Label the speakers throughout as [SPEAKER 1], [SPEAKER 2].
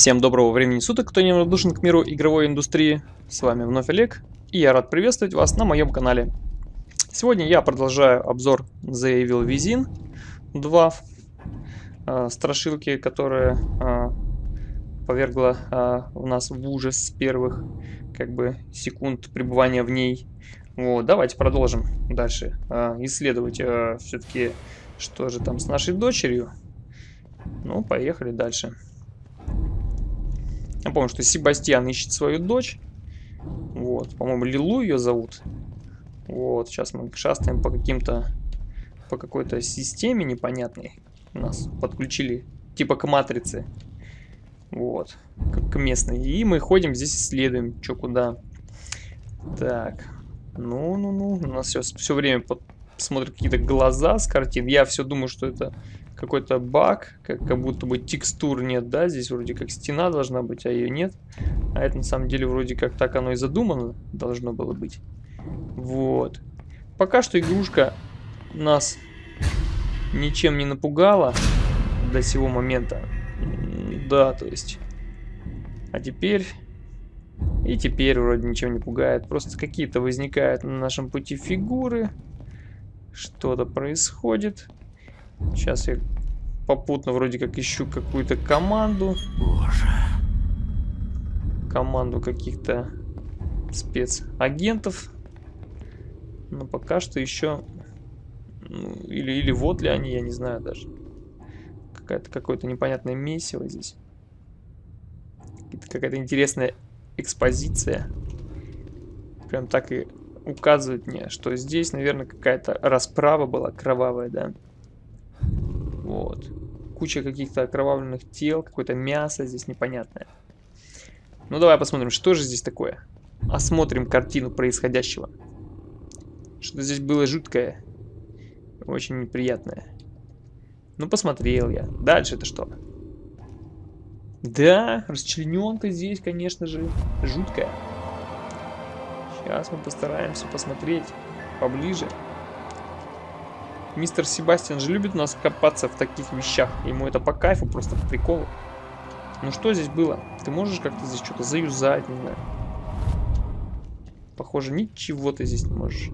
[SPEAKER 1] Всем доброго времени суток, кто не равнодушен к миру игровой индустрии. С вами вновь Олег, и я рад приветствовать вас на моем канале. Сегодня я продолжаю обзор The Evil Within 2 э, страшилки, которая э, повергла э, у нас в ужас с первых как бы секунд пребывания в ней. Вот, давайте продолжим дальше э, исследовать э, все-таки, что же там с нашей дочерью. Ну, поехали дальше. Я помню, что Себастьян ищет свою дочь. Вот, по-моему, Лилу ее зовут. Вот, сейчас мы шастаем по каким-то... По какой-то системе непонятной. Нас подключили типа к матрице. Вот, как к местной. И мы ходим здесь исследуем, что куда. Так, ну-ну-ну, у нас все, все время под... смотрят какие-то глаза с картин. Я все думаю, что это какой-то баг, как, как будто бы текстур нет, да, здесь вроде как стена должна быть, а ее нет. А это на самом деле вроде как так оно и задумано должно было быть. Вот. Пока что игрушка нас ничем не напугала до сего момента. Да, то есть. А теперь... И теперь вроде ничего не пугает. Просто какие-то возникают на нашем пути фигуры. Что-то происходит. Сейчас я попутно вроде как ищу какую-то команду. Боже. Команду каких-то спецагентов. Но пока что еще... Ну, или, или вот ли они, я не знаю даже. Какая-то какое-то непонятное месиво здесь. Какая-то интересная экспозиция. Прям так и указывает мне, что здесь, наверное, какая-то расправа была кровавая, да? Вот. Куча каких-то окровавленных тел, какое-то мясо здесь непонятное. Ну давай посмотрим, что же здесь такое. Осмотрим картину происходящего. Что-то здесь было жуткое. Очень неприятное. Ну посмотрел я. Дальше это что? Да, расчлененка здесь, конечно же, жуткая. Сейчас мы постараемся посмотреть поближе. Мистер Себастьян же любит у нас копаться в таких вещах. Ему это по кайфу, просто по приколу. Ну что здесь было? Ты можешь как-то здесь что-то заюзать, не знаю. Похоже, ничего ты здесь не можешь.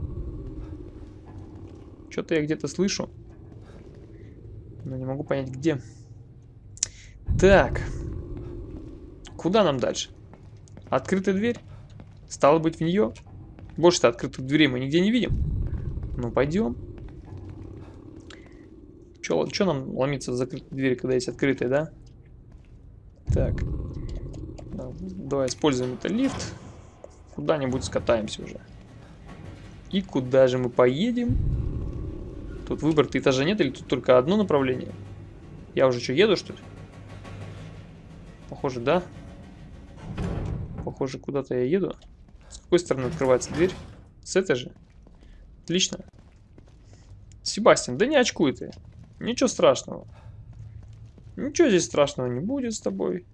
[SPEAKER 1] Что-то я где-то слышу. Но не могу понять, где. Так. Куда нам дальше? Открытая дверь? Стало быть, в нее? Больше-то открытых дверей мы нигде не видим. Ну, пойдем. Че нам ломиться в закрытые двери, когда есть открытые, да? Так. Давай используем это лифт. Куда-нибудь скатаемся уже. И куда же мы поедем? Тут выбор-то этажа нет или тут только одно направление? Я уже что, еду, что ли? Похоже, да. Похоже, куда-то я еду. С какой стороны открывается дверь? С этой же? Отлично. Себастьян, да не очкуй ты. Ничего страшного. Ничего здесь страшного не будет с тобой.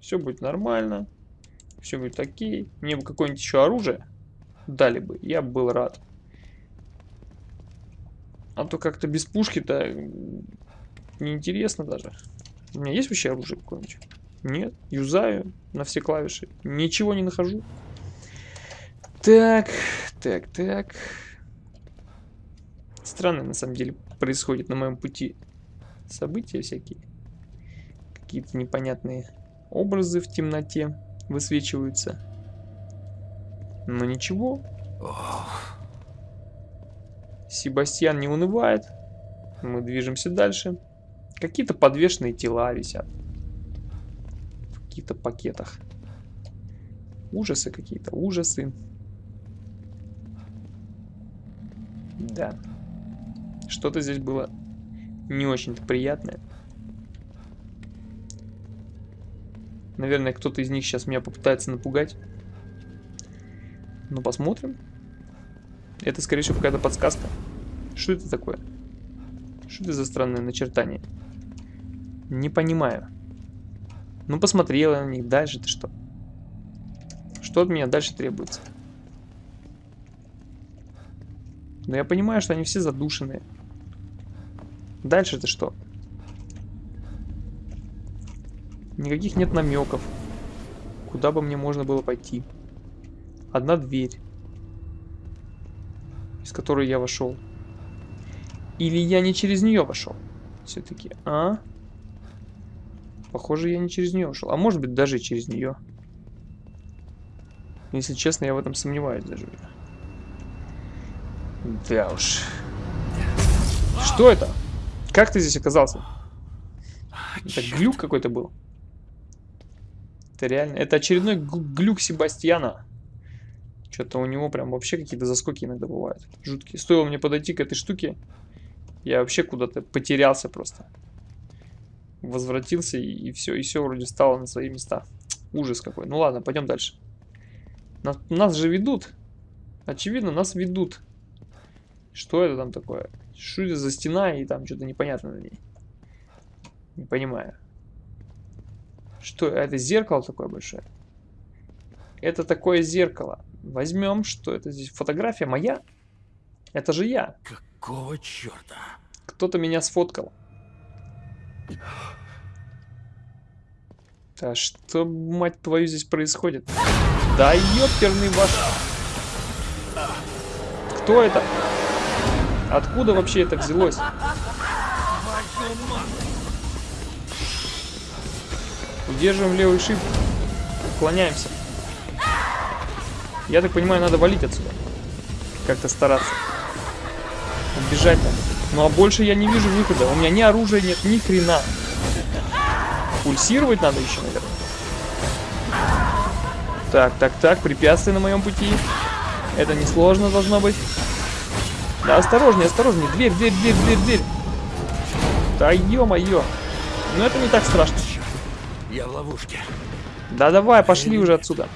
[SPEAKER 1] Все будет нормально. Все будет окей. Мне бы какое-нибудь еще оружие дали бы. Я бы был рад. А то как-то без пушки-то неинтересно даже. У меня есть вообще оружие какое-нибудь? Нет. Юзаю на все клавиши. Ничего не нахожу. Так, так, так. Странно на самом деле происходит на моем пути события всякие. Какие-то непонятные образы в темноте высвечиваются. Но ничего. Себастьян не унывает. Мы движемся дальше. Какие-то подвешенные тела висят. В каких-то пакетах. Ужасы какие-то, ужасы. Да. Что-то здесь было не очень-то приятное. Наверное, кто-то из них сейчас меня попытается напугать. Ну, посмотрим. Это, скорее всего, какая-то подсказка. Что это такое? Что это за странное начертание? Не понимаю. Ну, посмотрела на них. Дальше-то что? Что от меня дальше требуется? Но я понимаю, что они все задушенные. Дальше-то что? Никаких нет намеков. Куда бы мне можно было пойти. Одна дверь. Из которой я вошел. Или я не через нее вошел? Все-таки, а? Похоже, я не через нее ушел. А может быть, даже через нее. Если честно, я в этом сомневаюсь даже. Да уж. Что это? Как ты здесь оказался? Это глюк какой-то был. Это реально... Это очередной глюк Себастьяна. Что-то у него прям вообще какие-то заскоки иногда бывают. Жуткие. Стоило мне подойти к этой штуке, я вообще куда-то потерялся просто. Возвратился и, и все, и все вроде стало на свои места. Ужас какой. Ну ладно, пойдем дальше. Нас, нас же ведут. Очевидно, нас ведут. Что это там такое? Что это за стена и там что-то непонятно на ней? Не понимаю. Что, это зеркало такое большое? Это такое зеркало. Возьмем, что это здесь? Фотография моя? Это же я.
[SPEAKER 2] Какого черта?
[SPEAKER 1] Кто-то меня сфоткал. Да что, мать твою, здесь происходит? Да ёперный ваш... Кто это? Откуда вообще это взялось? Удерживаем левый шип. Уклоняемся. Я так понимаю, надо валить отсюда. Как-то стараться. Убежать надо. Ну а больше я не вижу выхода. У меня ни оружия нет, ни хрена. Пульсировать надо еще, наверное. Так, так, так, препятствия на моем пути. Это несложно должно быть. Да, осторожнее, осторожнее. Дверь, дверь, дверь, дверь, дверь. Да ё-моё. Ну это не так страшно.
[SPEAKER 2] Я в ловушке.
[SPEAKER 1] Да давай, пошли уже отсюда.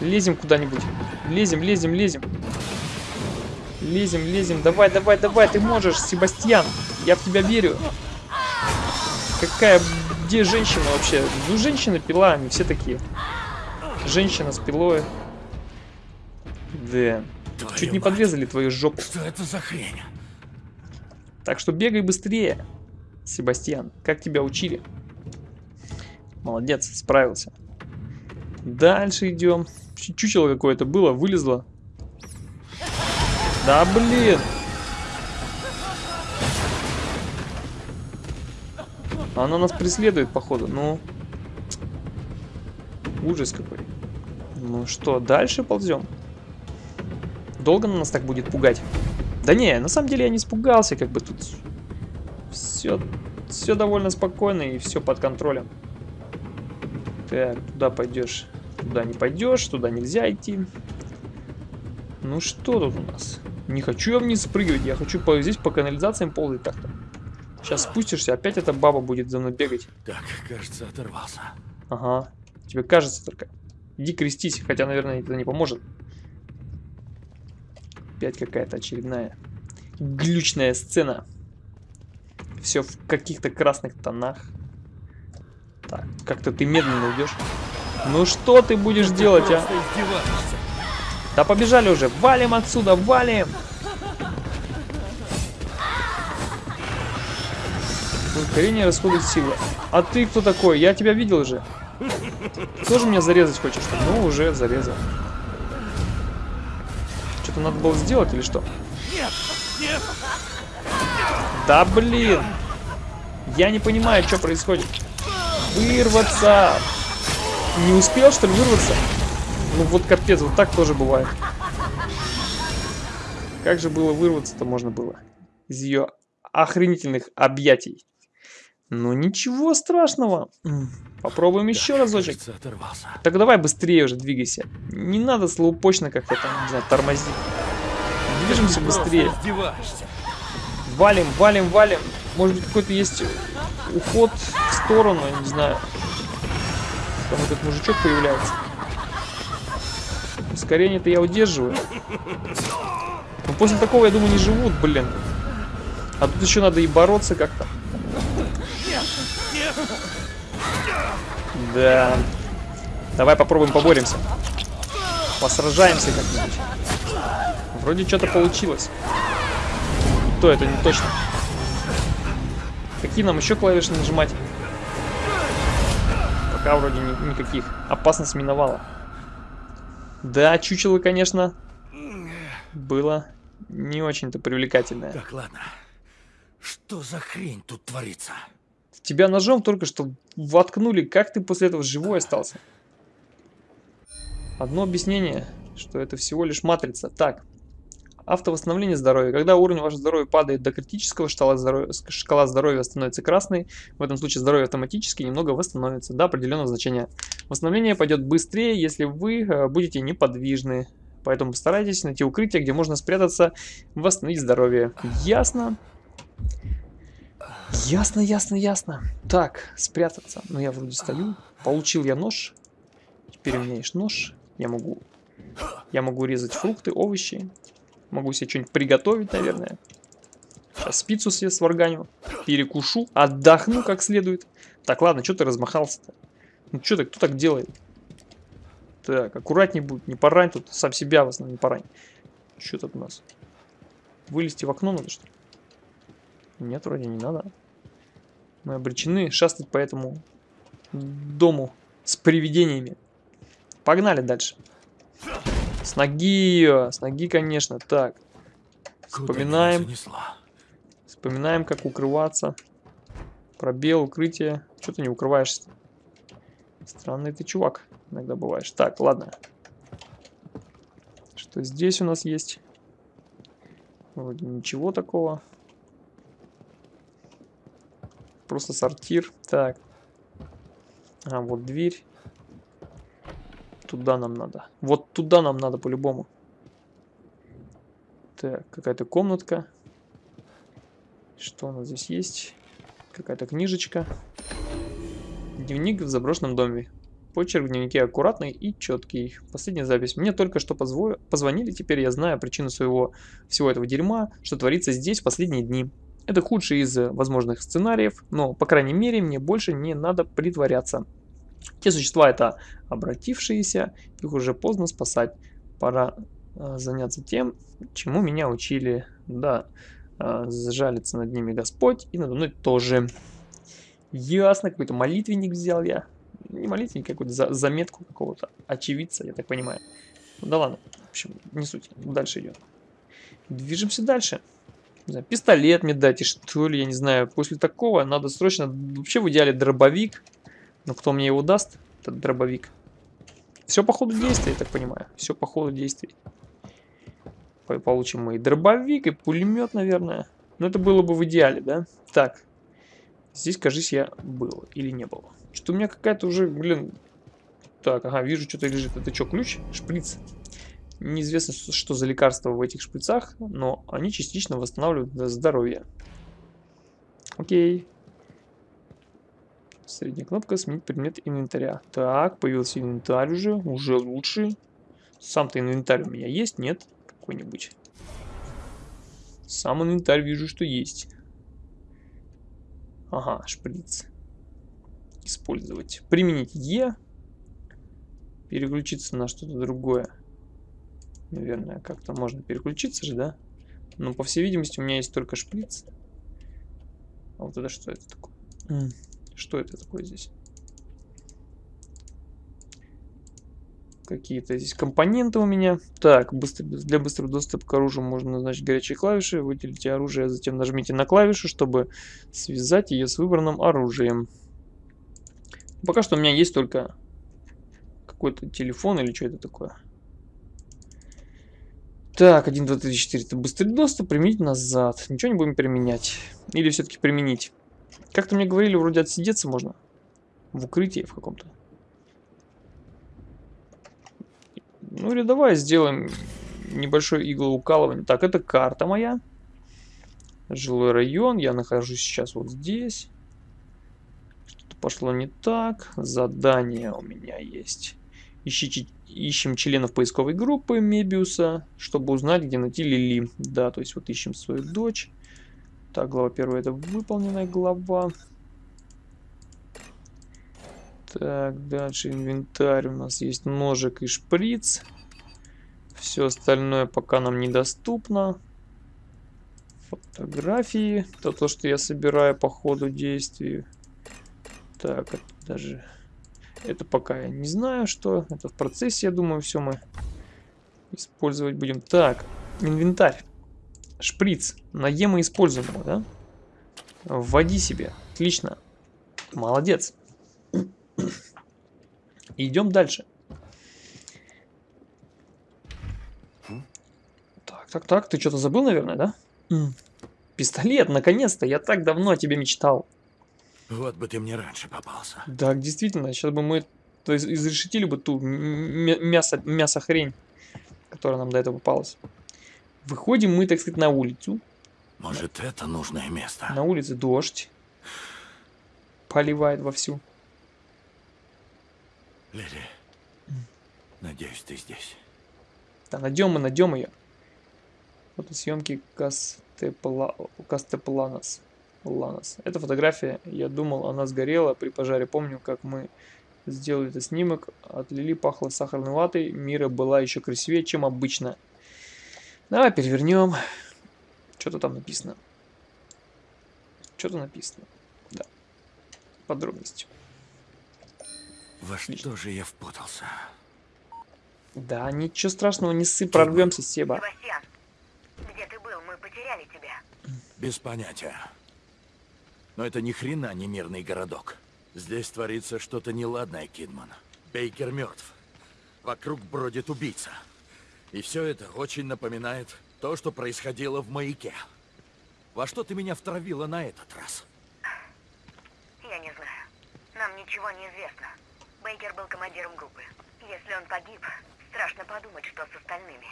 [SPEAKER 1] Лезем куда-нибудь. Лезем, лезем, лезем. Лезем, лезем. Давай, давай, давай, ты можешь, Себастьян. Я в тебя верю. Какая... Где женщина вообще? Ну, женщина, пила, они все такие. Женщина с пилой. Да.
[SPEAKER 2] Твою
[SPEAKER 1] Чуть не
[SPEAKER 2] мать.
[SPEAKER 1] подрезали твою жопу.
[SPEAKER 2] Что это за хрень?
[SPEAKER 1] Так что бегай быстрее, Себастьян. Как тебя учили? Молодец, справился. Дальше идем. Чу- Чучело какое-то было, вылезло. Да блин! Она нас преследует, походу. Ну. Ужас какой. Ну что, дальше ползем? Долго она нас так будет пугать? Да не, на самом деле я не испугался, как бы тут все, все довольно спокойно и все под контролем. Так, туда пойдешь, туда не пойдешь, туда нельзя идти. Ну что тут у нас? Не хочу я вниз спрыгивать, я хочу по, здесь по канализациям ползать как-то. Сейчас спустишься, опять эта баба будет за мной бегать.
[SPEAKER 2] Так, кажется, оторвался.
[SPEAKER 1] Ага, тебе кажется только. Иди крестись, хотя, наверное, это не поможет. Опять какая-то очередная глючная сцена. Все в каких-то красных тонах. Так, как-то ты медленно идешь. Ну что ты будешь делать, а? Да побежали уже, валим отсюда, валим! Ускорение расходует силы. А ты кто такой? Я тебя видел уже. Тоже меня зарезать хочешь? Ну, уже зарезал. Надо было сделать или что?
[SPEAKER 2] Нет, нет.
[SPEAKER 1] Да блин! Я не понимаю, что происходит. Вырваться! Не успел, что ли, вырваться? Ну вот капец, вот так тоже бывает. Как же было вырваться-то можно было? Из ее охренительных объятий. Ну ничего страшного. Попробуем еще разочек.
[SPEAKER 2] Кажется.
[SPEAKER 1] Так давай быстрее уже двигайся. Не надо слоупочно как-то там, не знаю, тормозить. Движемся быстрее. Валим, валим, валим. Может быть, какой-то есть уход в сторону, я не знаю. Там этот мужичок появляется. Ускорение-то я удерживаю. Но после такого, я думаю, не живут, блин. А тут еще надо и бороться как-то. Да. Давай попробуем поборемся. Посражаемся как-нибудь. Вроде что-то получилось. То это не точно. Какие нам еще клавиши нажимать? Пока вроде ни- никаких. Опасность миновала. Да, чучело, конечно, было не очень-то привлекательное.
[SPEAKER 2] Так, ладно. Что за хрень тут творится?
[SPEAKER 1] Тебя ножом только что воткнули. Как ты после этого живой остался? Одно объяснение, что это всего лишь матрица. Так, автовосстановление здоровья. Когда уровень вашего здоровья падает до критического, шкала здоровья, шкала здоровья становится красной. В этом случае здоровье автоматически немного восстановится до определенного значения. Восстановление пойдет быстрее, если вы э, будете неподвижны. Поэтому постарайтесь найти укрытие, где можно спрятаться, восстановить здоровье. Ясно? Ясно, ясно, ясно. Так, спрятаться. Ну, я вроде стою. Получил я нож. Теперь у меня есть нож. Я могу... Я могу резать фрукты, овощи. Могу себе что-нибудь приготовить, наверное. Сейчас пиццу себе сварганю. Перекушу. Отдохну как следует. Так, ладно, что ты размахался-то? Ну, что ты, кто так делает? Так, аккуратней будет. Не порань тут. Сам себя в основном не порань. Что тут у нас? Вылезти в окно надо, что ли? Нет, вроде не надо. Мы обречены шастать по этому дому с привидениями. Погнали дальше. С ноги ее, с ноги, конечно. Так, Вспоминаем. вспоминаем, как укрываться. Пробел, укрытие. Что ты не укрываешься? Странный ты чувак иногда бываешь. Так, ладно. Что здесь у нас есть? Вроде ничего такого. Просто сортир. Так. А, вот дверь. Туда нам надо. Вот туда нам надо по-любому. Так, какая-то комнатка. Что у нас здесь есть? Какая-то книжечка. Дневник в заброшенном доме. Почерк в дневнике аккуратный и четкий. Последняя запись. Мне только что позво- позвонили, теперь я знаю причину своего всего этого дерьма, что творится здесь в последние дни. Это худший из э, возможных сценариев, но, по крайней мере, мне больше не надо притворяться. Те существа это обратившиеся, их уже поздно спасать. Пора э, заняться тем, чему меня учили. Да, э, сжалится над ними Господь и надо мной тоже. Ясно, какой-то молитвенник взял я. Не молитвенник, а какую-то за- заметку какого-то очевидца, я так понимаю. Ну да ладно, в общем, не суть. Дальше идем. Движемся дальше. Не знаю, пистолет мне дайте, что ли, я не знаю. После такого надо срочно, вообще в идеале дробовик. Но кто мне его даст, этот дробовик? Все по ходу действия, я так понимаю. Все по ходу действий. По- Получим мы и дробовик, и пулемет, наверное. Но это было бы в идеале, да? Так. Здесь, кажись, я был или не был. Что-то у меня какая-то уже, блин... Так, ага, вижу, что-то лежит. Это что, ключ? Шприц. Неизвестно, что- за лекарства в этих шприцах, но они частично восстанавливают здоровье. Окей. Средняя кнопка сменить предмет инвентаря. Так, появился инвентарь уже, уже лучше. Сам-то инвентарь у меня есть, нет? Какой-нибудь. Сам инвентарь вижу, что есть. Ага, шприц. Использовать. Применить Е. Переключиться на что-то другое. Наверное, как-то можно переключиться же, да? Но, по всей видимости, у меня есть только шприц. А вот это что это такое? Что это такое здесь? Какие-то здесь компоненты у меня. Так, быстро, для быстрого доступа к оружию можно назначить горячие клавиши. Выделите оружие, а затем нажмите на клавишу, чтобы связать ее с выбранным оружием. Пока что у меня есть только какой-то телефон или что это такое. Так, 1, 2, 3, 4. Это быстрый доступ. Применить назад. Ничего не будем применять. Или все-таки применить. Как-то мне говорили, вроде отсидеться можно. В укрытии в каком-то. Ну или давай сделаем небольшое иглоукалывание. Так, это карта моя. Жилой район. Я нахожусь сейчас вот здесь. Что-то пошло не так. Задание у меня есть. Ищите, ищем членов поисковой группы Мебиуса, чтобы узнать, где найти Лили. Да, то есть вот ищем свою дочь. Так, глава первая это выполненная глава. Так, дальше инвентарь. У нас есть ножик и шприц. Все остальное пока нам недоступно. Фотографии. Это то, что я собираю по ходу действий. Так, это даже... Это пока я не знаю, что. Это в процессе, я думаю, все мы использовать будем. Так, инвентарь. Шприц. На Е мы используем его, да? Вводи себе. Отлично. Молодец. Идем дальше. Так, так, так. Ты что-то забыл, наверное, да? Пистолет, наконец-то. Я так давно о тебе мечтал.
[SPEAKER 2] Вот бы ты мне раньше попался.
[SPEAKER 1] Да, действительно. Сейчас бы мы то есть, изрешетили бы ту мясо, мясо хрень, которая нам до этого попалась. Выходим мы, так сказать, на улицу.
[SPEAKER 2] Может, это нужное место?
[SPEAKER 1] На улице дождь. Поливает вовсю.
[SPEAKER 2] Лили, надеюсь, ты здесь.
[SPEAKER 1] Да, найдем мы, найдем ее. Фотосъемки Кастепла... Кастепланос. Ланос. Эта фотография, я думал, она сгорела при пожаре. Помню, как мы сделали этот снимок. От Лили пахло сахарной ватой. Мира была еще красивее, чем обычно. Давай перевернем. Что-то там написано. Что-то написано. Да. Подробности.
[SPEAKER 2] Во что же я впутался?
[SPEAKER 1] Да, ничего страшного, не ссы, прорвемся, Себа.
[SPEAKER 3] Себастьян, где ты был? Мы потеряли тебя.
[SPEAKER 2] Без понятия. Но это ни хрена не мирный городок. Здесь творится что-то неладное, Кидман. Бейкер мертв. Вокруг бродит убийца. И все это очень напоминает то, что происходило в маяке. Во что ты меня втравила на этот раз?
[SPEAKER 3] Я не знаю. Нам ничего не известно. Бейкер был командиром группы. Если он погиб, страшно подумать, что с остальными.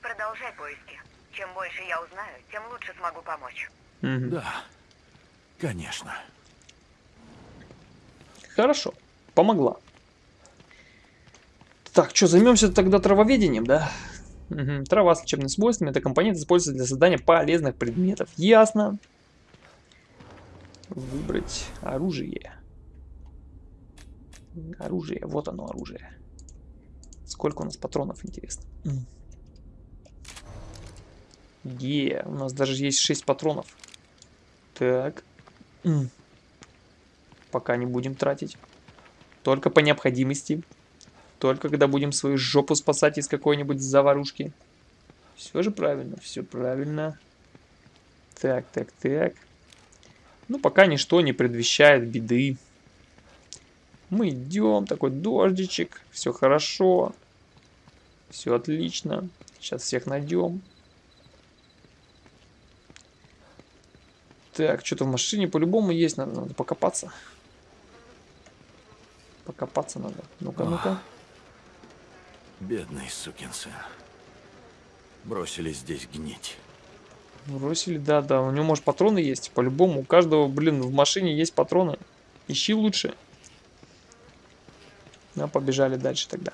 [SPEAKER 3] Продолжай поиски. Чем больше я узнаю, тем лучше смогу помочь.
[SPEAKER 1] Угу.
[SPEAKER 2] Да, конечно.
[SPEAKER 1] Хорошо, помогла. Так, что, займемся тогда травоведением, да? Угу. Трава с лечебными свойствами. Это компонент используется для создания полезных предметов. Ясно. Выбрать оружие. Оружие. Вот оно, оружие. Сколько у нас патронов, интересно. Е, у нас даже есть 6 патронов. Так. Пока не будем тратить. Только по необходимости. Только когда будем свою жопу спасать из какой-нибудь заварушки. Все же правильно, все правильно. Так, так, так. Ну, пока ничто не предвещает беды. Мы идем, такой дождичек, все хорошо. Все отлично. Сейчас всех найдем. Так, что-то в машине по-любому есть, надо, надо покопаться. Покопаться надо. Ну-ка, ну-ка.
[SPEAKER 2] Бедный сукин сын. Бросили здесь гнить.
[SPEAKER 1] Бросили, да, да. У него, может, патроны есть? По-любому. У каждого, блин, в машине есть патроны. Ищи лучше. Ну, побежали дальше тогда.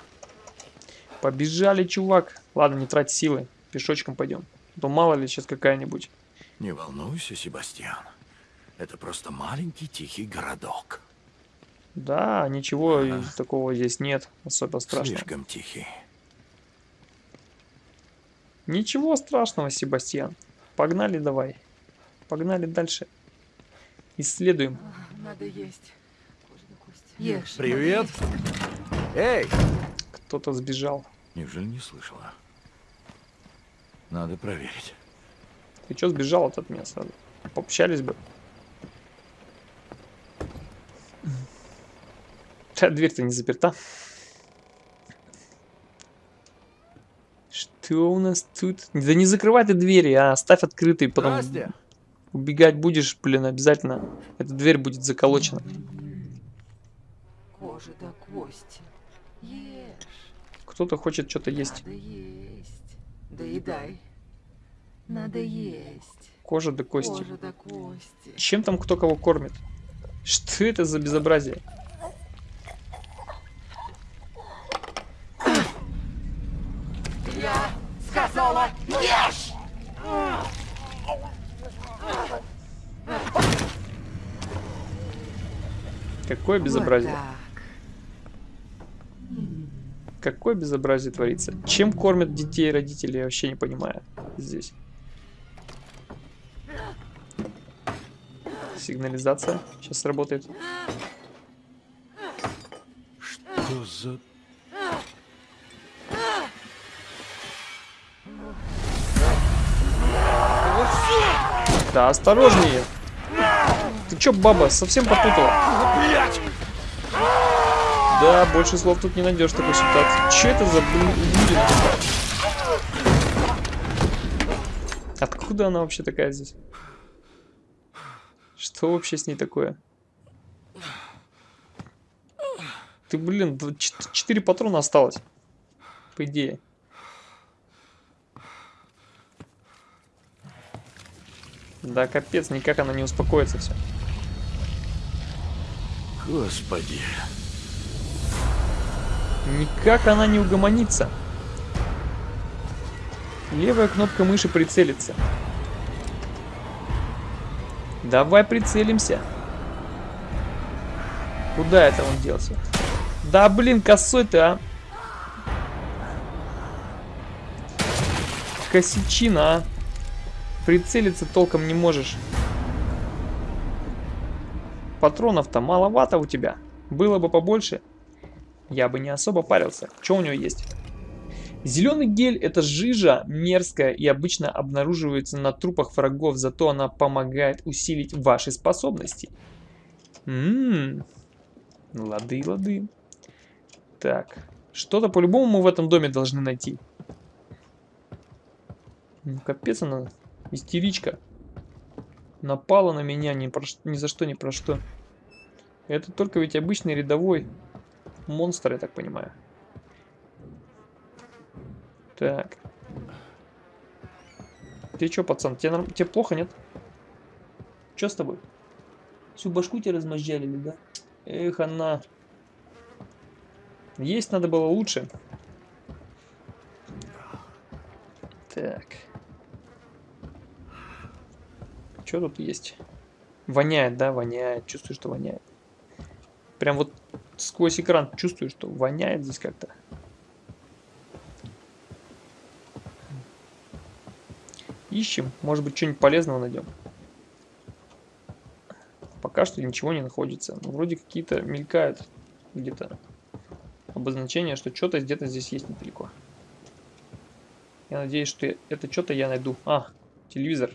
[SPEAKER 1] Побежали, чувак. Ладно, не трать силы. Пешочком пойдем. А то мало ли сейчас какая-нибудь.
[SPEAKER 2] Не волнуйся, Себастьян. Это просто маленький тихий городок.
[SPEAKER 1] Да, ничего ага. такого здесь нет, особо страшного.
[SPEAKER 2] Слишком тихий.
[SPEAKER 1] Ничего страшного, Себастьян. Погнали давай. Погнали дальше. Исследуем.
[SPEAKER 4] Надо есть. Ешь.
[SPEAKER 2] Привет. Эй!
[SPEAKER 1] Кто-то сбежал.
[SPEAKER 2] Неужели не слышала? Надо проверить.
[SPEAKER 1] Ты что сбежал от меня сразу? Пообщались бы. Дверь-то не заперта. Что у нас тут? Да не закрывай ты двери, а оставь открытой, потом
[SPEAKER 2] Здрасте.
[SPEAKER 1] убегать будешь, блин, обязательно. Эта дверь будет заколочена.
[SPEAKER 4] Кожа до кости. Ешь.
[SPEAKER 1] Кто-то хочет что-то есть.
[SPEAKER 4] Надо есть. Доедай. Надо есть.
[SPEAKER 1] Кожа до кости.
[SPEAKER 4] Кожа до кости.
[SPEAKER 1] Чем там кто кого кормит? Что это за безобразие?
[SPEAKER 4] Я сказала, ешь!
[SPEAKER 1] Какое безобразие?
[SPEAKER 4] Вот так.
[SPEAKER 1] Какое безобразие творится? Чем кормят детей родители, я вообще не понимаю здесь. Сигнализация сейчас сработает.
[SPEAKER 2] за...
[SPEAKER 1] Да, осторожнее. Ты чё, баба, совсем попутала? Да, больше слов тут не найдешь такой ситуации. Че это за блин? Откуда она вообще такая здесь? Что вообще с ней такое? Ты, блин, 4 патрона осталось. По идее. Да капец, никак она не успокоится все.
[SPEAKER 2] Господи.
[SPEAKER 1] Никак она не угомонится. Левая кнопка мыши прицелится. Давай прицелимся. Куда это он делся? Да блин, косой ты, а. Косичина, а. Прицелиться толком не можешь. Патронов-то маловато у тебя. Было бы побольше, я бы не особо парился. Что у него есть? Зеленый гель это жижа мерзкая и обычно обнаруживается на трупах врагов, зато она помогает усилить ваши способности. Ммм, лады, лады. Так, что-то по-любому мы в этом доме должны найти. Ну, капец она, истеричка. Напала на меня ни, про, ни за что, ни про что. Это только ведь обычный рядовой монстр, я так понимаю. Так. Ты чё, пацан, тебе, норм... тебе плохо, нет? Чё с тобой? Всю башку тебе размозжалили, да? Эх, она. Есть надо было лучше. Так. Что тут есть? Воняет, да, воняет. Чувствую, что воняет. Прям вот сквозь экран чувствую, что воняет здесь как-то. Ищем. Может быть, что-нибудь полезного найдем. Пока что ничего не находится. Но вроде какие-то мелькают где-то обозначения, что что-то где-то здесь есть недалеко. Я надеюсь, что это что-то я найду. А, телевизор.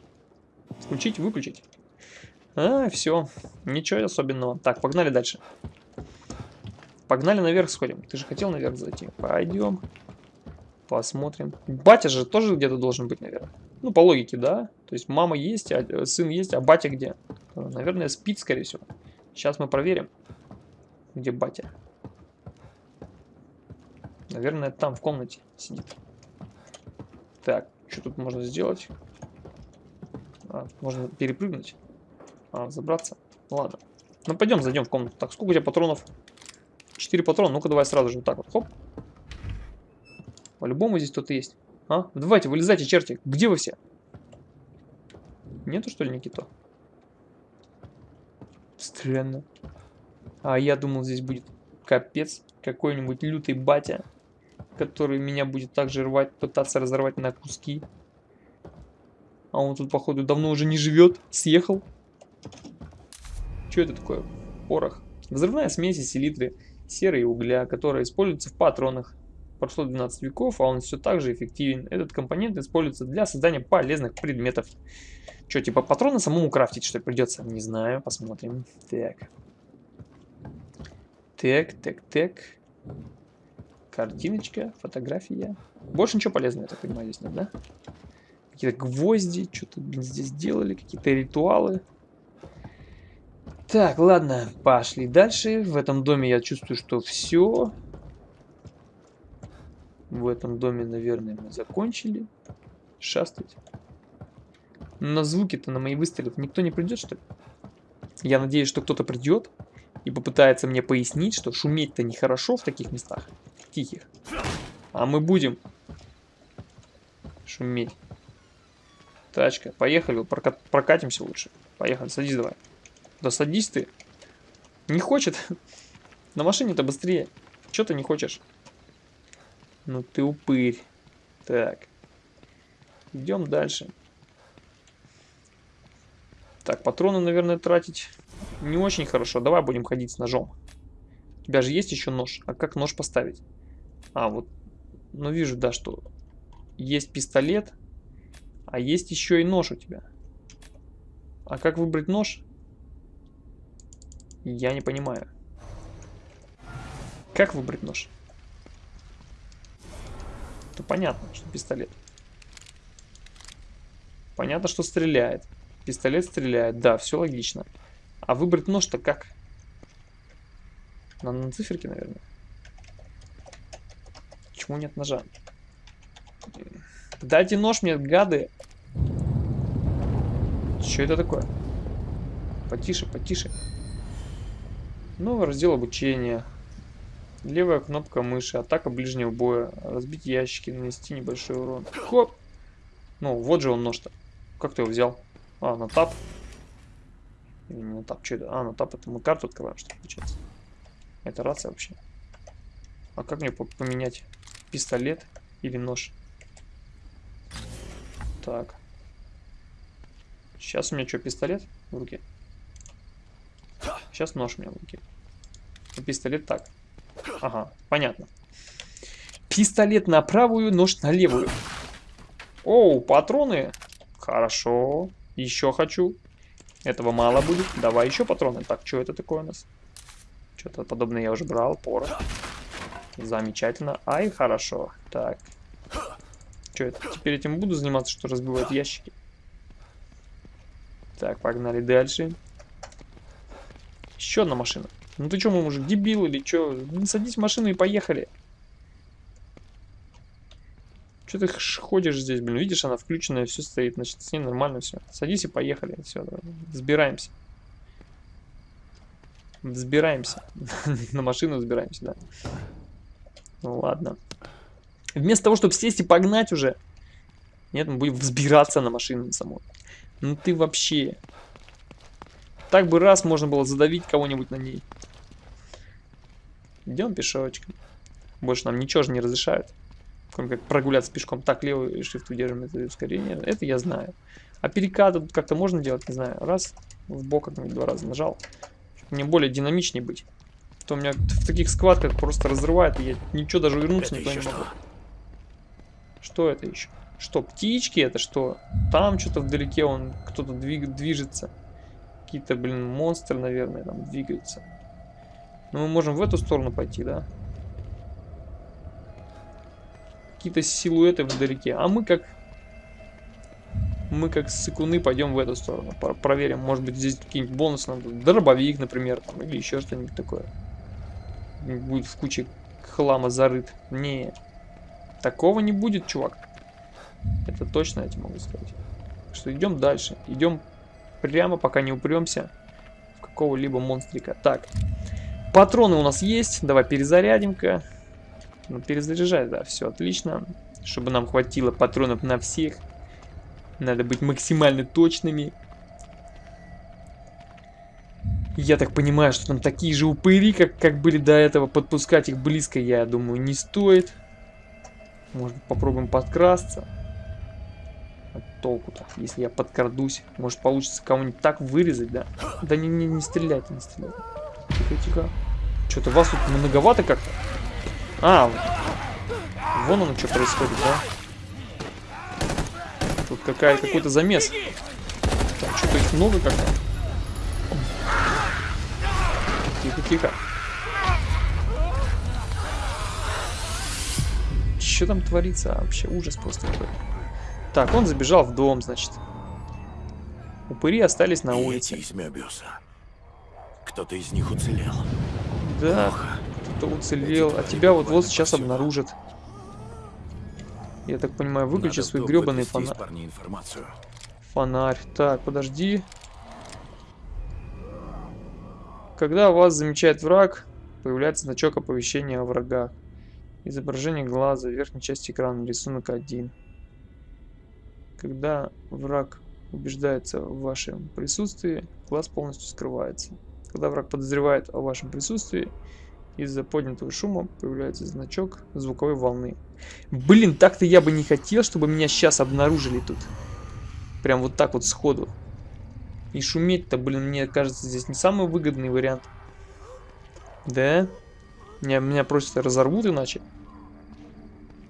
[SPEAKER 1] Включить, выключить. А, все. Ничего особенного. Так, погнали дальше. Погнали наверх сходим. Ты же хотел наверх зайти. Пойдем. Посмотрим. Батя же тоже где-то должен быть, наверное. Ну, по логике, да. То есть мама есть, а э, сын есть, а батя где? Наверное, спит, скорее всего. Сейчас мы проверим, где батя. Наверное, там, в комнате сидит. Так, что тут можно сделать? А, можно перепрыгнуть. А, забраться. Ладно. Ну, пойдем, зайдем в комнату. Так, сколько у тебя патронов? 4 патрона. Ну-ка, давай сразу же вот так вот. Хоп. По-любому здесь кто-то есть. А? Давайте, вылезайте, черти. Где вы все? Нету, что ли, Никито? Странно. А я думал, здесь будет капец. Какой-нибудь лютый батя, который меня будет также рвать, пытаться разорвать на куски. А он тут, походу, давно уже не живет. Съехал. Что это такое? Порох. Взрывная смесь из селитры, серы и угля, которая используется в патронах. Прошло 12 веков, а он все так же эффективен. Этот компонент используется для создания полезных предметов. Что, типа патроны самому крафтить, что придется? Не знаю, посмотрим. Так. Так, так, так. Картиночка, фотография. Больше ничего полезного, я так понимаю, здесь нет, да? Какие-то гвозди, что-то, здесь делали, какие-то ритуалы. Так, ладно, пошли дальше. В этом доме я чувствую, что все. В этом доме, наверное, мы закончили шастать. На звуки-то, на мои выстрелы никто не придет, что ли? Я надеюсь, что кто-то придет и попытается мне пояснить, что шуметь-то нехорошо в таких местах, тихих. А мы будем шуметь. Тачка, поехали, прокатимся лучше. Поехали, садись давай. Да садись ты. Не хочет. На машине-то быстрее. Че ты не хочешь? Ну ты упырь. Так. Идем дальше. Так, патроны, наверное, тратить не очень хорошо. Давай будем ходить с ножом. У тебя же есть еще нож. А как нож поставить? А, вот. Ну, вижу, да, что есть пистолет, а есть еще и нож у тебя. А как выбрать нож? Я не понимаю. Как выбрать нож? Это понятно, что пистолет. Понятно, что стреляет. Пистолет стреляет. Да, все логично. А выбрать нож-то как? Надо на циферке, наверное. Почему нет ножа? Дайте нож мне, гады. Что это такое? Потише, потише. Новый раздел обучения. Левая кнопка мыши. Атака ближнего боя. Разбить ящики, нанести небольшой урон. Хоп! Ну, вот же он нож-то. Как ты его взял? А, на тап. Или не на тап, что это? А, на тап это мы карту открываем, что получается. Это рация вообще. А как мне поменять пистолет или нож? Так. Сейчас у меня что, пистолет в руке? Сейчас нож у меня в руке. А пистолет так. Ага, понятно. Пистолет на правую, нож на левую. Оу, патроны. Хорошо. Еще хочу. Этого мало будет. Давай еще патроны. Так, что это такое у нас? Что-то подобное я уже брал. Порох. Замечательно. Ай, хорошо. Так. Что это? Теперь этим буду заниматься, что разбивать ящики. Так, погнали дальше. Еще одна машина. Ну ты что, мой мужик, дебил или что? Ну, садись в машину и поехали. Что ты ходишь здесь, блин? Видишь, она включенная, все стоит, значит, с ней нормально все. Садись и поехали. Все, сбираемся. Взбираемся. На машину взбираемся, да. Ну ладно. Вместо того, чтобы сесть и погнать уже. Нет, мы будем взбираться на машину самой. Ну ты вообще. Так бы раз можно было задавить кого-нибудь на ней. Идем пешочком. Больше нам ничего же не разрешают. Кроме как прогуляться пешком. Так, левый shift удерживаем это ускорение. Это я знаю. А перекаты тут как-то можно делать, не знаю. Раз, в бок как-нибудь два раза нажал. Мне более динамичнее быть. То у меня в таких схватках просто разрывает, и я ничего даже вернуться
[SPEAKER 2] Это
[SPEAKER 1] не могу.
[SPEAKER 2] что?
[SPEAKER 1] Что это еще? Что, птички это что? Там что-то вдалеке он кто-то двиг, движется. Какие-то, блин, монстры, наверное, там двигаются. Но мы можем в эту сторону пойти, да? Какие-то силуэты вдалеке. А мы как... Мы как сыкуны пойдем в эту сторону. Про- проверим, может быть здесь какие-нибудь бонусы нам. Дробовик, например, там, или еще что-нибудь такое. Будет в куче хлама зарыт. Не, такого не будет, чувак. Это точно я тебе могу сказать. Что идем дальше. Идем прямо, пока не упремся в какого-либо монстрика. Так, патроны у нас есть. Давай перезарядим-ка. Ну, перезаряжай, да, все отлично. Чтобы нам хватило патронов на всех. Надо быть максимально точными. Я так понимаю, что там такие же упыри, как, как были до этого. Подпускать их близко, я думаю, не стоит. Может, попробуем подкрасться. А толку-то, если я подкрадусь. Может, получится кого-нибудь так вырезать, да? Да не, не, не стреляйте, не стреляйте. Тихо, тихо. Что-то вас тут многовато как-то. А, вон оно что происходит, да? Тут какая какой-то замес. Там что-то их много как-то. Тихо, тихо. Что там творится? А, Вообще ужас просто какой. Так, он забежал в дом, значит. Упыри остались на улице.
[SPEAKER 2] Кто-то из них уцелел.
[SPEAKER 1] Да, кто-то уцелел. А тебя вот вот сейчас обнаружат. Я так понимаю, выключи
[SPEAKER 2] Надо
[SPEAKER 1] свой гребаный фонарь.
[SPEAKER 2] информацию.
[SPEAKER 1] Фонарь. Так, подожди. Когда вас замечает враг, появляется значок оповещения о врагах. Изображение глаза, верхней части экрана, рисунок 1. Когда враг убеждается в вашем присутствии, глаз полностью скрывается. Когда враг подозревает о вашем присутствии, из-за поднятого шума появляется значок звуковой волны. Блин, так-то я бы не хотел, чтобы меня сейчас обнаружили тут. Прям вот так вот сходу. И шуметь-то, блин, мне кажется, здесь не самый выгодный вариант. Да? Меня, меня просто разорвут иначе.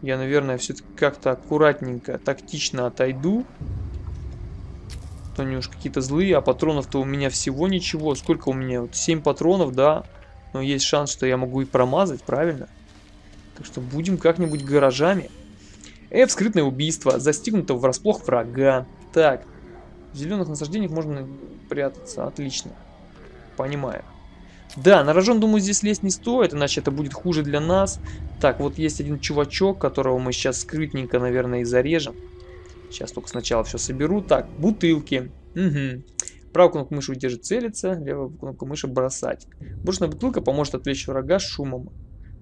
[SPEAKER 1] Я, наверное, все-таки как-то аккуратненько, тактично отойду. То они уж какие-то злые, а патронов-то у меня всего ничего. Сколько у меня? Вот 7 патронов, да. Но есть шанс, что я могу и промазать, правильно? Так что будем как-нибудь гаражами. F, скрытное убийство. Застигнуто врасплох врага. Так. В зеленых насаждениях можно прятаться. Отлично. Понимаю. Да, на рожон, думаю, здесь лезть не стоит, иначе это будет хуже для нас. Так, вот есть один чувачок, которого мы сейчас скрытненько, наверное, и зарежем. Сейчас только сначала все соберу. Так, бутылки. Угу. Правую кнопку мыши удержит целиться, левую кнопку мыши бросать. Брошенная бутылка поможет отвлечь врага шумом.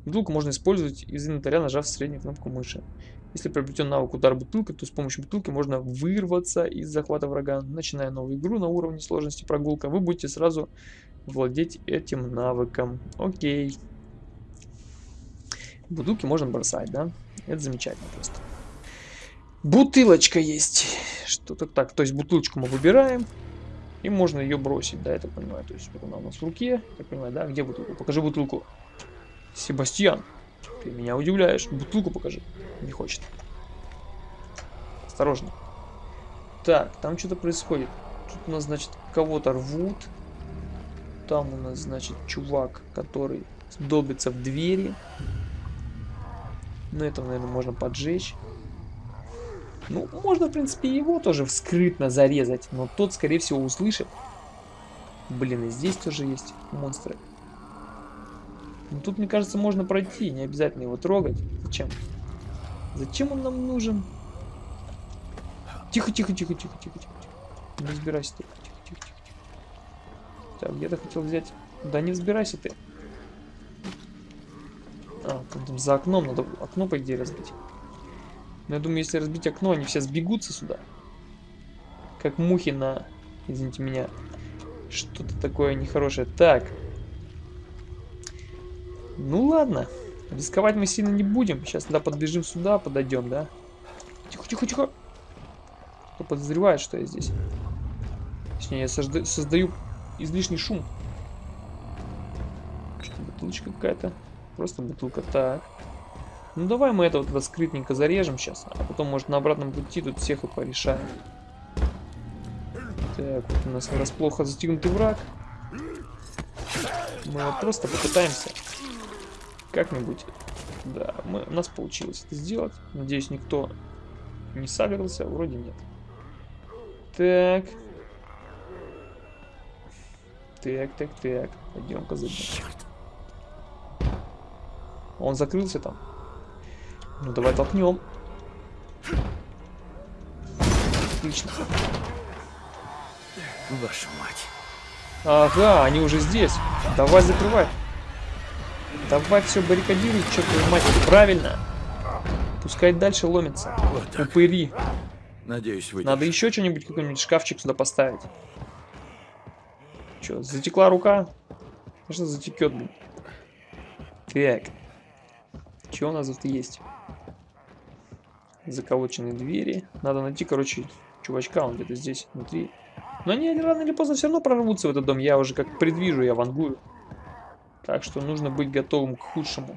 [SPEAKER 1] Бутылку можно использовать из инвентаря, нажав среднюю кнопку мыши. Если приобретен навык удар бутылкой, то с помощью бутылки можно вырваться из захвата врага. Начиная новую игру на уровне сложности прогулка, вы будете сразу владеть этим навыком. Окей. Бутылки можно бросать, да? Это замечательно просто. Бутылочка есть. Что-то так. То есть бутылочку мы выбираем. И можно ее бросить, да, я так понимаю. То есть вот она у нас в руке. Я понимаю, да? Где бутылка? Покажи бутылку. Себастьян, ты меня удивляешь. Бутылку покажи. Не хочет. Осторожно. Так, там что-то происходит. Тут у нас, значит, кого-то рвут. Там у нас, значит, чувак, который долбится в двери. Ну, это, наверное, можно поджечь. Ну, можно, в принципе, его тоже скрытно зарезать. Но тот, скорее всего, услышит. Блин, и здесь тоже есть монстры. Но тут, мне кажется, можно пройти. Не обязательно его трогать. Зачем? Зачем он нам нужен? Тихо, тихо, тихо, тихо, тихо, тихо. Не разбирайся ты. Тихо, тихо, тихо. Так, где-то хотел взять... Да не взбирайся ты. А, там за окном надо окно, по идее, разбить. Я думаю, если разбить окно, они все сбегутся сюда. Как мухи на... Извините меня. Что-то такое нехорошее. Так. Ну ладно. Рисковать мы сильно не будем. Сейчас тогда подбежим сюда, подойдем, да? Тихо, тихо, тихо. Кто подозревает, что я здесь? Точнее, я созда создаю излишний шум. Что, бутылочка какая-то? Просто бутылка. Так. Ну давай мы это вот скрытненько зарежем сейчас, а потом, может, на обратном пути тут всех и порешаем. Так, вот у нас расплохо застигнутый враг. Мы вот просто попытаемся как-нибудь... Да, мы, у нас получилось это сделать. Надеюсь, никто не сагрился. Вроде нет. Так. Так, так, так. Пойдем-ка Он закрылся там. Ну, давай толкнем. Отлично.
[SPEAKER 2] Вашу мать.
[SPEAKER 1] Ага, они уже здесь. Давай закрывай. Давай все баррикадируй, чертову мать. Правильно. Пускай дальше ломится.
[SPEAKER 2] Вот так.
[SPEAKER 1] Упыри.
[SPEAKER 2] Надеюсь, вы.
[SPEAKER 1] Надо еще что-нибудь, какой-нибудь шкафчик сюда поставить. Че, затекла рука? Что затекет, блин? Так. Что у нас тут есть? Заколоченные двери. Надо найти, короче, чувачка, он где-то здесь, внутри. Но они рано или поздно все равно прорвутся в этот дом. Я уже как предвижу, я вангую. Так что нужно быть готовым к худшему.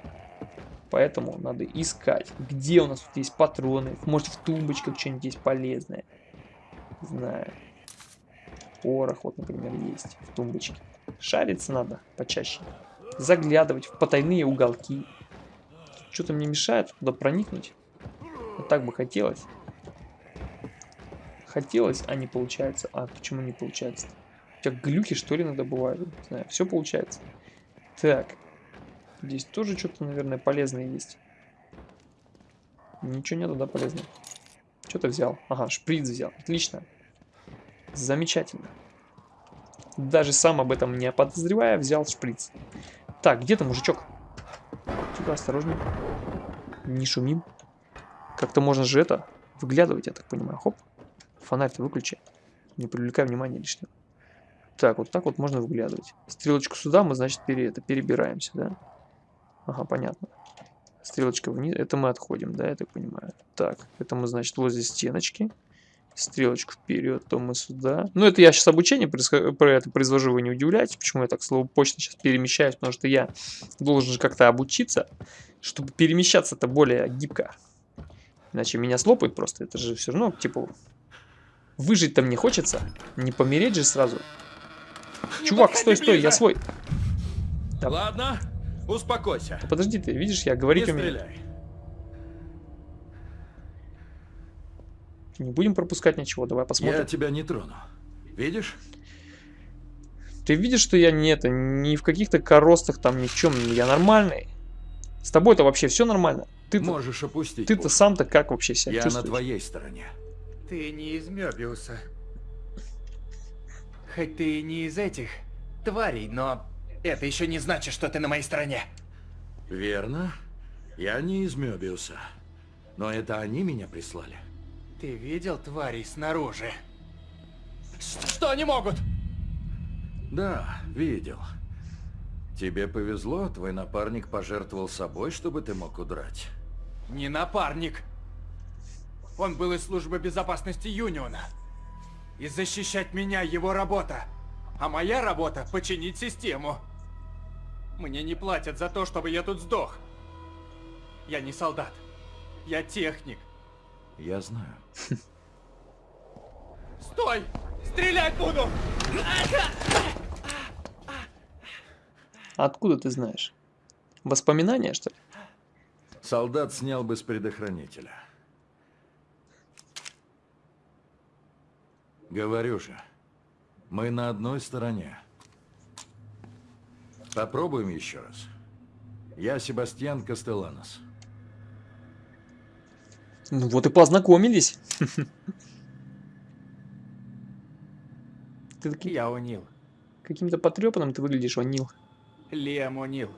[SPEAKER 1] Поэтому надо искать, где у нас тут есть патроны. Может в тумбочках что-нибудь есть полезное. Знаю. Порох вот, например, есть в тумбочке. Шариться надо почаще. Заглядывать в потайные уголки. Что-то мне мешает туда проникнуть. Вот так бы хотелось. Хотелось, а не получается. А почему не получается? У тебя глюки что ли иногда бывают? Не знаю, все получается. Так. Здесь тоже что-то, наверное, полезное есть. Ничего нету, да, полезного? Что-то взял. Ага, шприц взял. Отлично. Замечательно. Даже сам об этом не подозревая, взял шприц. Так, где-то мужичок. Тихо, осторожно. Не шумим. Как-то можно же это выглядывать, я так понимаю. Хоп. Фонарь-то выключи. Не привлекай внимания лишнего. Так, вот так вот можно выглядывать. Стрелочку сюда мы, значит, пере, это, перебираемся, да? Ага, понятно. Стрелочка вниз, это мы отходим, да, я так понимаю. Так, это мы, значит, возле стеночки. стрелочку вперед, то мы сюда. Ну, это я сейчас обучение про это произвожу, вы не удивляйтесь, почему я так слово почта сейчас перемещаюсь, потому что я должен же как-то обучиться, чтобы перемещаться-то более гибко. Иначе меня слопают просто, это же все равно, типа, выжить-то мне хочется, не помереть же сразу. Чувак, стой, стой, я свой. Да.
[SPEAKER 2] Ладно, успокойся.
[SPEAKER 1] Да Подожди ты, видишь, я
[SPEAKER 2] Не
[SPEAKER 1] говорить умею.
[SPEAKER 2] стреляй.
[SPEAKER 1] Не будем пропускать ничего, давай
[SPEAKER 2] Я
[SPEAKER 1] посмотрим.
[SPEAKER 2] тебя не трону. Видишь?
[SPEAKER 1] Ты видишь, что я не это, не в каких-то коростах там, ни в чем, я нормальный. С тобой-то вообще все нормально. Ты-то
[SPEAKER 2] Можешь опустить.
[SPEAKER 1] ты-то сам-то как вообще себя
[SPEAKER 2] Я на
[SPEAKER 1] чувствуешь?
[SPEAKER 2] твоей стороне.
[SPEAKER 5] Ты не из Мёбиуса. Хоть ты и не из этих тварей, но это еще не значит, что ты на моей стороне.
[SPEAKER 2] Верно. Я не из Мёбиуса. Но это они меня прислали.
[SPEAKER 5] Ты видел тварей снаружи? Что они могут?
[SPEAKER 2] Да, видел. Тебе повезло, твой напарник пожертвовал собой, чтобы ты мог удрать.
[SPEAKER 5] Не напарник. Он был из службы безопасности Юниона. И защищать меня его работа. А моя работа — починить систему. Мне не платят за то, чтобы я тут сдох. Я не солдат. Я техник.
[SPEAKER 2] Я знаю.
[SPEAKER 5] Стой! Стрелять буду!
[SPEAKER 1] Откуда ты знаешь? Воспоминания, что ли?
[SPEAKER 2] Солдат снял бы с предохранителя. Говорю же, мы на одной стороне. Попробуем еще раз. Я Себастьян Кастеланос.
[SPEAKER 1] Ну вот и познакомились. Ты таки-
[SPEAKER 5] Я О'Нил.
[SPEAKER 1] каким-то потрепанным ты выглядишь, О'Нил.
[SPEAKER 5] Лиам О'Нил.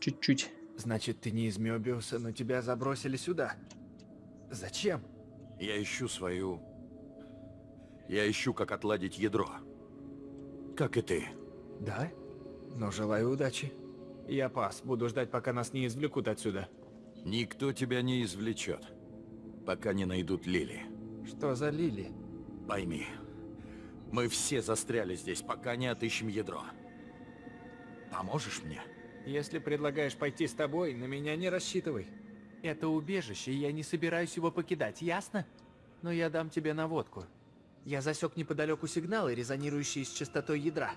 [SPEAKER 1] Чуть-чуть.
[SPEAKER 5] Значит, ты не из Мёбиуса, но тебя забросили сюда. Зачем?
[SPEAKER 2] Я ищу свою... Я ищу, как отладить ядро. Как и ты.
[SPEAKER 5] Да? Но желаю удачи. Я пас. Буду ждать, пока нас не извлекут отсюда.
[SPEAKER 2] Никто тебя не извлечет, пока не найдут Лили.
[SPEAKER 5] Что за Лили?
[SPEAKER 2] Пойми, мы все застряли здесь, пока не отыщем ядро. Поможешь мне?
[SPEAKER 5] Если предлагаешь пойти с тобой, на меня не рассчитывай. Это убежище, и я не собираюсь его покидать, ясно? Но я дам тебе наводку. Я засек неподалеку сигналы, резонирующие с частотой ядра.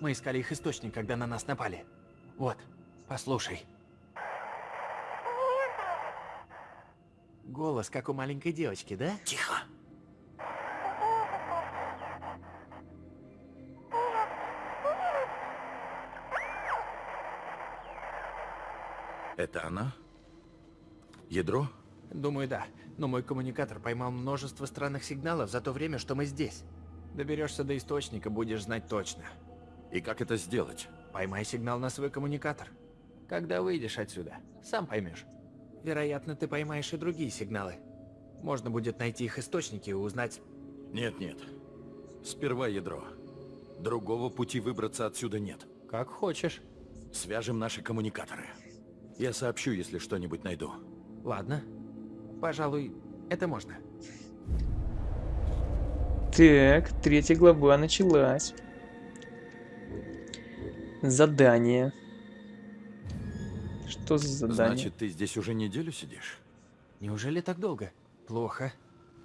[SPEAKER 5] Мы искали их источник, когда на нас напали. Вот, послушай. Голос, как у маленькой девочки, да?
[SPEAKER 2] Тихо. Это она? Ядро?
[SPEAKER 5] Думаю, да. Но мой коммуникатор поймал множество странных сигналов за то время, что мы здесь. Доберешься до источника, будешь знать точно.
[SPEAKER 2] И как это сделать?
[SPEAKER 5] Поймай сигнал на свой коммуникатор. Когда выйдешь отсюда, сам поймешь. Вероятно, ты поймаешь и другие сигналы. Можно будет найти их источники и узнать...
[SPEAKER 2] Нет-нет. Сперва ядро. Другого пути выбраться отсюда нет.
[SPEAKER 5] Как хочешь.
[SPEAKER 2] Свяжем наши коммуникаторы. Я сообщу, если что-нибудь найду.
[SPEAKER 5] Ладно. Пожалуй, это можно.
[SPEAKER 1] Так, третья глава началась. Задание. Что за задание?
[SPEAKER 2] Значит, ты здесь уже неделю сидишь?
[SPEAKER 5] Неужели так долго? Плохо.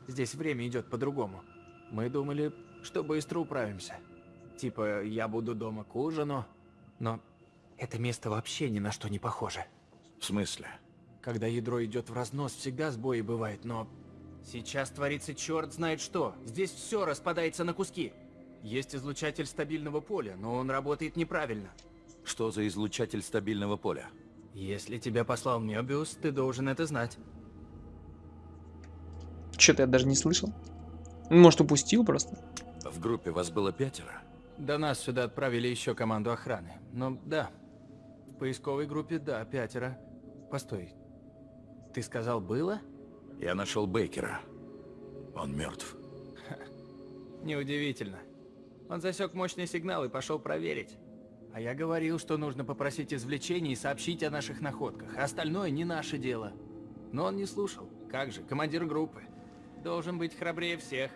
[SPEAKER 5] Здесь время идет по-другому. Мы думали, что быстро управимся. Типа, я буду дома к ужину. Но это место вообще ни на что не похоже.
[SPEAKER 2] В смысле?
[SPEAKER 5] Когда ядро идет в разнос, всегда сбои бывает, но... Сейчас творится черт знает что. Здесь все распадается на куски. Есть излучатель стабильного поля, но он работает неправильно.
[SPEAKER 2] Что за излучатель стабильного поля?
[SPEAKER 5] Если тебя послал Мёбиус, ты должен это знать.
[SPEAKER 1] Что-то я даже не слышал. Может, упустил просто?
[SPEAKER 2] В группе вас было пятеро?
[SPEAKER 5] До нас сюда отправили еще команду охраны. Но да, в поисковой группе, да, пятеро. Постой, ты сказал было?
[SPEAKER 2] Я нашел Бейкера. Он мертв.
[SPEAKER 5] Неудивительно. Он засек мощный сигнал и пошел проверить. А я говорил, что нужно попросить извлечения и сообщить о наших находках. А остальное не наше дело. Но он не слушал. Как же, командир группы. должен быть храбрее всех.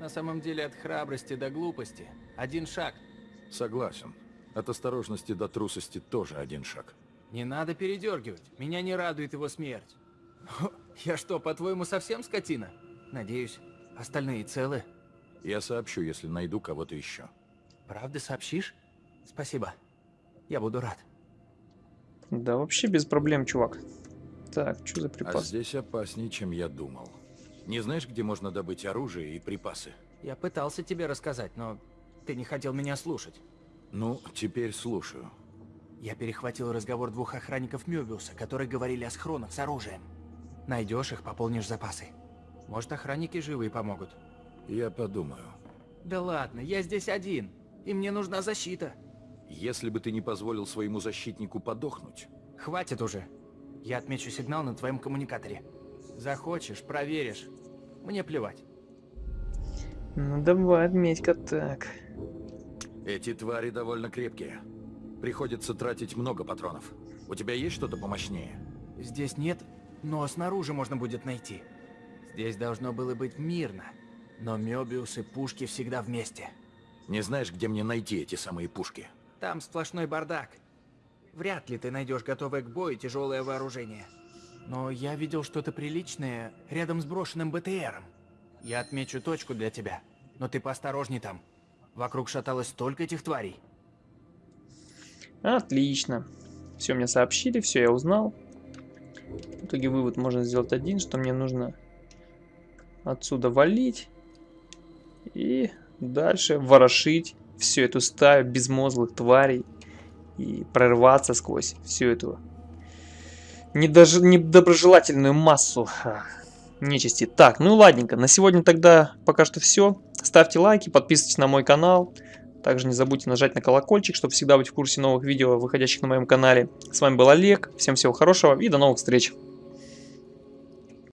[SPEAKER 5] На самом деле от храбрости до глупости один шаг.
[SPEAKER 2] Согласен. От осторожности до трусости тоже один шаг.
[SPEAKER 5] Не надо передергивать. Меня не радует его смерть. Я что, по-твоему, совсем скотина? Надеюсь, остальные целы.
[SPEAKER 2] Я сообщу, если найду кого-то еще.
[SPEAKER 5] Правда сообщишь? Спасибо. Я буду рад.
[SPEAKER 1] Да вообще без проблем, чувак. Так, что за
[SPEAKER 2] А
[SPEAKER 1] припас?
[SPEAKER 2] здесь опаснее, чем я думал. Не знаешь, где можно добыть оружие и припасы?
[SPEAKER 5] Я пытался тебе рассказать, но ты не хотел меня слушать.
[SPEAKER 2] Ну, теперь слушаю.
[SPEAKER 5] Я перехватил разговор двух охранников Мёбиуса, которые говорили о схронах с оружием. Найдешь их, пополнишь запасы. Может, охранники живые помогут.
[SPEAKER 2] Я подумаю.
[SPEAKER 5] Да ладно, я здесь один, и мне нужна защита.
[SPEAKER 2] Если бы ты не позволил своему защитнику подохнуть,
[SPEAKER 5] Хватит уже. Я отмечу сигнал на твоем коммуникаторе. Захочешь, проверишь. Мне плевать.
[SPEAKER 1] Ну давай, отметь-ка так.
[SPEAKER 2] Эти твари довольно крепкие. Приходится тратить много патронов. У тебя есть что-то помощнее?
[SPEAKER 5] Здесь нет, но снаружи можно будет найти. Здесь должно было быть мирно. Но Мёбиус и пушки всегда вместе.
[SPEAKER 2] Не знаешь, где мне найти эти самые пушки?
[SPEAKER 5] Там сплошной бардак. Вряд ли ты найдешь готовое к бою тяжелое вооружение. Но я видел что-то приличное рядом с брошенным БТРом. Я отмечу точку для тебя, но ты поосторожней там. Вокруг шаталось столько этих тварей.
[SPEAKER 1] Отлично. Все мне сообщили, все я узнал. В итоге вывод можно сделать один, что мне нужно отсюда валить и дальше ворошить всю эту стаю безмозглых тварей и прорваться сквозь всю эту недоброжелательную массу нечисти. Так, ну ладненько, на сегодня тогда пока что все. Ставьте лайки, подписывайтесь на мой канал. Также не забудьте нажать на колокольчик, чтобы всегда быть в курсе новых видео, выходящих на моем канале. С вами был Олег, всем всего хорошего и до новых встреч.